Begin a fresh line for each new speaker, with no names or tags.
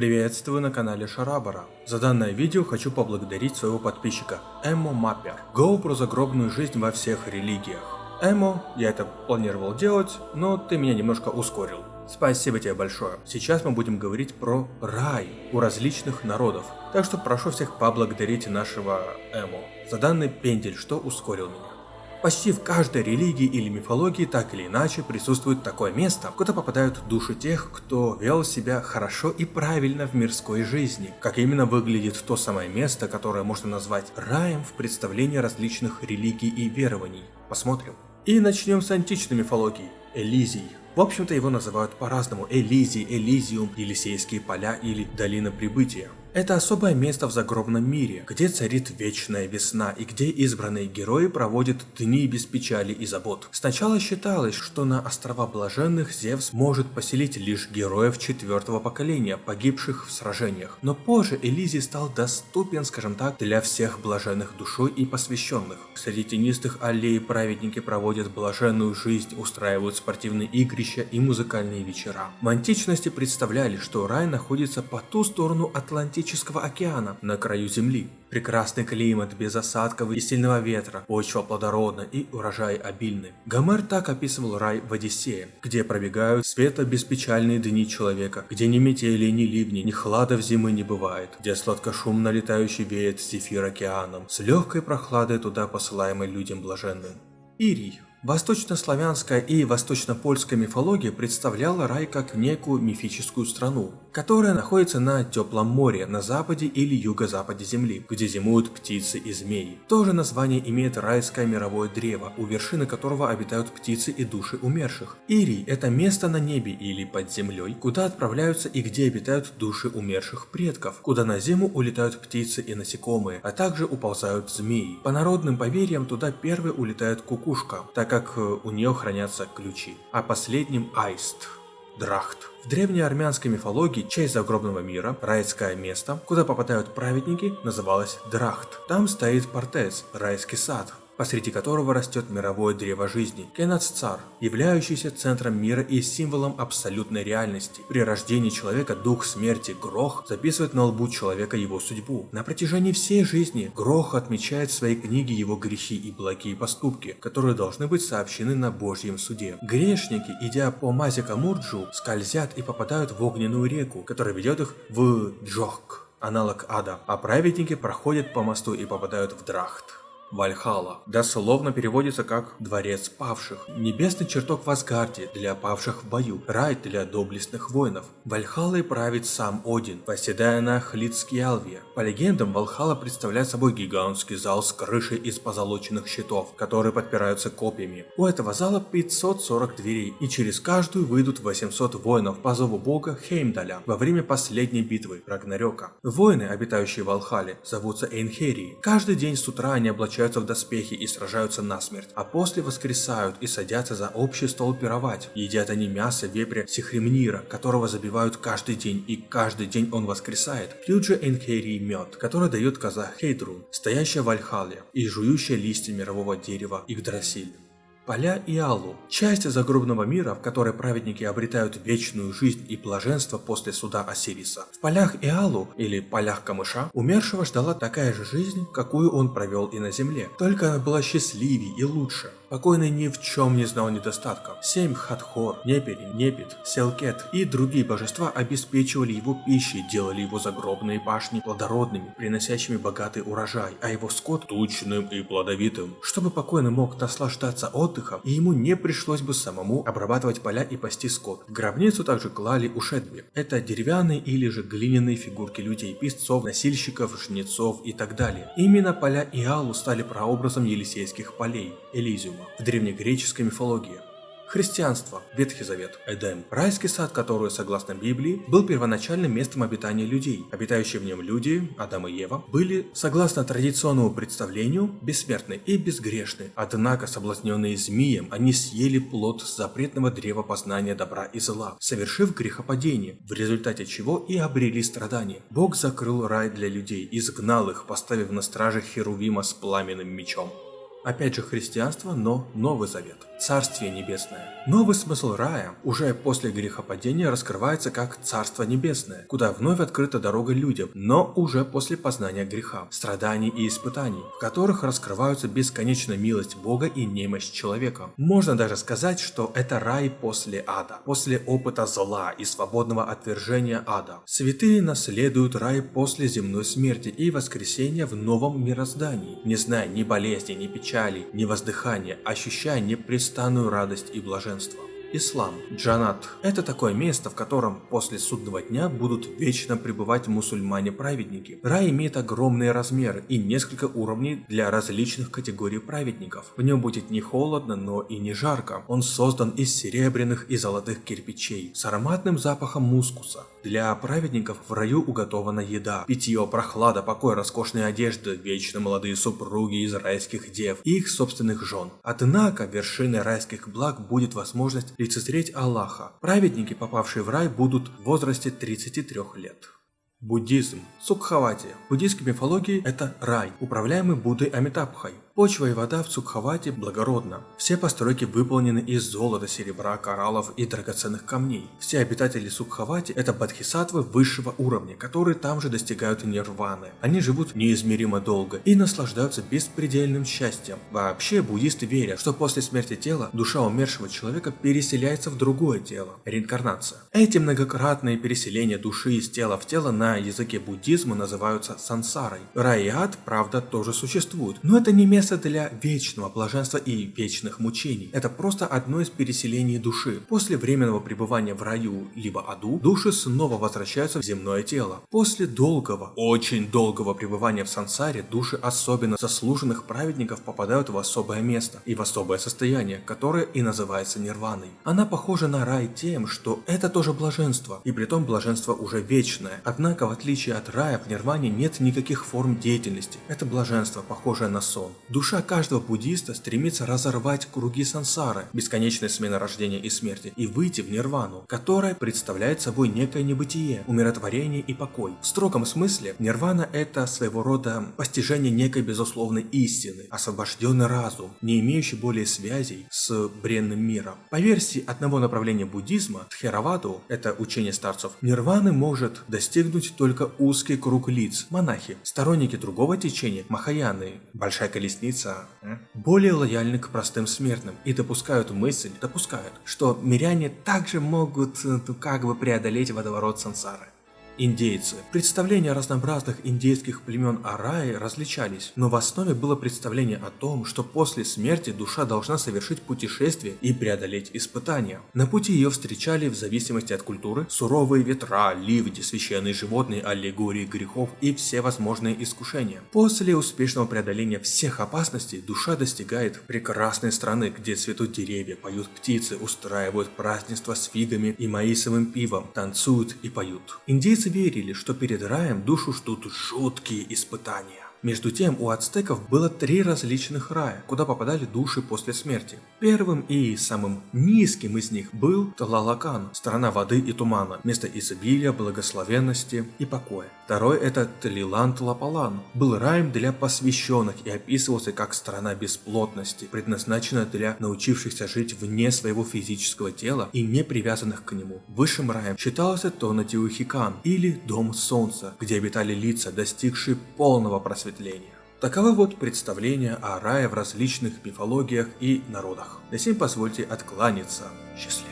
Приветствую на канале Шарабара. За данное видео хочу поблагодарить своего подписчика Эмо Маппер. Go про загробную жизнь во всех религиях. Эмо, я это планировал делать, но ты меня немножко ускорил. Спасибо тебе большое. Сейчас мы будем говорить про рай у различных народов. Так что прошу всех поблагодарить нашего Эмо за данный пендель, что ускорил меня. Почти в каждой религии или мифологии так или иначе присутствует такое место, куда попадают души тех, кто вел себя хорошо и правильно в мирской жизни. Как именно выглядит то самое место, которое можно назвать раем в представлении различных религий и верований. Посмотрим. И начнем с античной мифологии – Элизий. В общем-то его называют по-разному – Элизий, Элизиум, Елисейские поля или Долина Прибытия. Это особое место в загробном мире, где царит вечная весна и где избранные герои проводят дни без печали и забот. Сначала считалось, что на острова Блаженных Зевс может поселить лишь героев четвертого поколения, погибших в сражениях. Но позже Элизий стал доступен, скажем так, для всех блаженных душой и посвященных. Среди тенистых аллей праведники проводят блаженную жизнь, устраивают спортивные игрища и музыкальные вечера. В античности представляли, что рай находится по ту сторону Атлантики Атлантического океана на краю Земли. Прекрасный климат, без осадков и сильного ветра, почва плодородна и урожай обильный. Гомер так описывал рай в Одиссее, где пробегают светло-беспечальные дни человека, где ни метели, ни ливни, ни хладов зимы не бывает, где сладкошумно летающий веет зефир океаном, с легкой прохладой туда посылаемой людям блаженным. Ирий Восточнославянская и восточно-польская мифология представляла рай как некую мифическую страну, которая находится на теплом море на западе или юго-западе Земли, где зимуют птицы и змеи. То же название имеет райское мировое древо, у вершины которого обитают птицы и души умерших. Ирий – это место на небе или под землей, куда отправляются и где обитают души умерших предков, куда на зиму улетают птицы и насекомые, а также уползают змеи. По народным поверьям туда первой улетает кукушка, так как э, у нее хранятся ключи, а последним Айст. Драхт. В древней армянской мифологии часть загробного мира, райское место, куда попадают праведники, называлось Драхт. Там стоит Портез, райский сад, посреди которого растет мировое древо жизни, Кенаццар, являющийся центром мира и символом абсолютной реальности. При рождении человека дух смерти Грох записывает на лбу человека его судьбу. На протяжении всей жизни Грох отмечает в своей книге его грехи и благие поступки, которые должны быть сообщены на Божьем суде. Грешники, идя по Мазика Мурджу, скользят и попадают в огненную реку, которая ведет их в Джохк, аналог ада, а праведники проходят по мосту и попадают в Драхт. Вальхала дословно переводится как «дворец павших», небесный чертог в Асгарде для павших в бою, рай для доблестных воинов. Вальхалой правит сам Один, восседая на Хлицкиалве. По легендам, Вальхала представляет собой гигантский зал с крышей из позолоченных щитов, которые подпираются копьями. У этого зала 540 дверей, и через каждую выйдут 800 воинов по зову бога Хеймдаля во время последней битвы Рагнарёка. Воины, обитающие в Вальхале, зовутся Эйнхерии. Каждый день с утра они облачаются облачаются в доспехи и сражаются насмерть, а после воскресают и садятся за общий стол пировать. Едят они мясо вепря Сихремнира, которого забивают каждый день, и каждый день он воскресает. Пьют же Энхерии мед, который дает коза Хейдрун, стоящая в Альхале и жующая листья мирового дерева Игдрасиль. Поля Иалу – часть загробного мира, в которой праведники обретают вечную жизнь и блаженство после суда Осириса. В полях Иалу, или полях камыша, умершего ждала такая же жизнь, какую он провел и на земле, только она была счастливее и лучше. Покойный ни в чем не знал недостатков. Семь Хатхор, Непери, Непит, Селкет и другие божества обеспечивали его пищей, делали его загробные башни плодородными, приносящими богатый урожай, а его скот тучным и плодовитым, чтобы покойный мог наслаждаться отдыхом, и ему не пришлось бы самому обрабатывать поля и пасти скот. В гробницу также клали ушедби. Это деревянные или же глиняные фигурки людей, песцов, носильщиков, жнецов и так далее. Именно поля Иалу стали прообразом Елисейских полей, Элизиума в древнегреческой мифологии. Христианство, Ветхий Завет, Эдем. Райский сад, который, согласно Библии, был первоначальным местом обитания людей. Обитающие в нем люди, Адам и Ева, были, согласно традиционному представлению, бессмертны и безгрешны. Однако, соблазненные змеем, они съели плод запретного древа познания добра и зла, совершив грехопадение, в результате чего и обрели страдания. Бог закрыл рай для людей, изгнал их, поставив на страже Херувима с пламенным мечом. Опять же христианство, но Новый Завет. Царствие Небесное. Новый смысл рая уже после грехопадения раскрывается как Царство Небесное, куда вновь открыта дорога людям, но уже после познания греха, страданий и испытаний, в которых раскрываются бесконечная милость Бога и немощь человека. Можно даже сказать, что это рай после ада, после опыта зла и свободного отвержения ада. Святые наследуют рай после земной смерти и воскресения в новом мироздании, не зная ни болезни, ни печали, ни воздыхания, ощущая непрестанную радость и блаженство. Ислам. Джанат – это такое место, в котором после судного дня будут вечно пребывать мусульмане-праведники. Рай имеет огромные размеры и несколько уровней для различных категорий праведников. В нем будет не холодно, но и не жарко. Он создан из серебряных и золотых кирпичей с ароматным запахом мускуса. Для праведников в раю уготована еда, питье, прохлада, покой, роскошные одежды, вечно молодые супруги из райских дев и их собственных жен. Однако вершиной райских благ будет возможность лицезреть Аллаха. Праведники, попавшие в рай, будут в возрасте 33 лет. Буддизм. Сукхавати. В буддийской мифологии это рай, управляемый Буддой Амитабхой. Почва и вода в Цукхавате благородна. Все постройки выполнены из золота, серебра, кораллов и драгоценных камней. Все обитатели Сукхавати это бодхисаттвы высшего уровня, которые там же достигают нирваны. Они живут неизмеримо долго и наслаждаются беспредельным счастьем. Вообще буддисты верят, что после смерти тела душа умершего человека переселяется в другое тело. Реинкарнация. Эти многократные переселения души из тела в тело на языке буддизма называются сансарой. Рай и ад, правда, тоже существуют, но это не место место для вечного блаженства и вечных мучений. Это просто одно из переселений души. После временного пребывания в раю либо аду, души снова возвращаются в земное тело. После долгого, очень долгого пребывания в сансаре, души особенно заслуженных праведников попадают в особое место и в особое состояние, которое и называется нирваной. Она похожа на рай тем, что это тоже блаженство, и при том блаженство уже вечное. Однако, в отличие от рая, в нирване нет никаких форм деятельности. Это блаженство, похожее на сон. Душа каждого буддиста стремится разорвать круги сансары, бесконечной смены рождения и смерти, и выйти в нирвану, которая представляет собой некое небытие, умиротворение и покой. В строгом смысле, нирвана это своего рода постижение некой безусловной истины, освобожденный разум, не имеющий более связей с бренным миром. По версии одного направления буддизма, Тхераваду, это учение старцев, нирваны может достигнуть только узкий круг лиц, монахи, сторонники другого течения, махаяны, большая колесница, более лояльны к простым смертным и допускают мысль, допускают, что миряне также могут э, как бы преодолеть водоворот сансары. Индейцы. Представления разнообразных индейских племен о рае различались, но в основе было представление о том, что после смерти душа должна совершить путешествие и преодолеть испытания. На пути ее встречали в зависимости от культуры суровые ветра, ливни, священные животные, аллегории грехов и все возможные искушения. После успешного преодоления всех опасностей душа достигает прекрасной страны, где цветут деревья, поют птицы, устраивают празднества с фигами и маисовым пивом, танцуют и поют. Индейцы верили, что перед раем душу ждут жуткие испытания. Между тем, у ацтеков было три различных рая, куда попадали души после смерти. Первым и самым низким из них был Талалакан, страна воды и тумана, место изобилия, благословенности и покоя. Второй это Талилант Лапалан, был раем для посвященных и описывался как страна бесплотности, предназначенная для научившихся жить вне своего физического тела и не привязанных к нему. Высшим раем считался Тонатиухикан или Дом Солнца, где обитали лица, достигшие полного просвещения просветления. Таковы вот представления о рае в различных мифологиях и народах. На сим позвольте откланяться. Счастливо.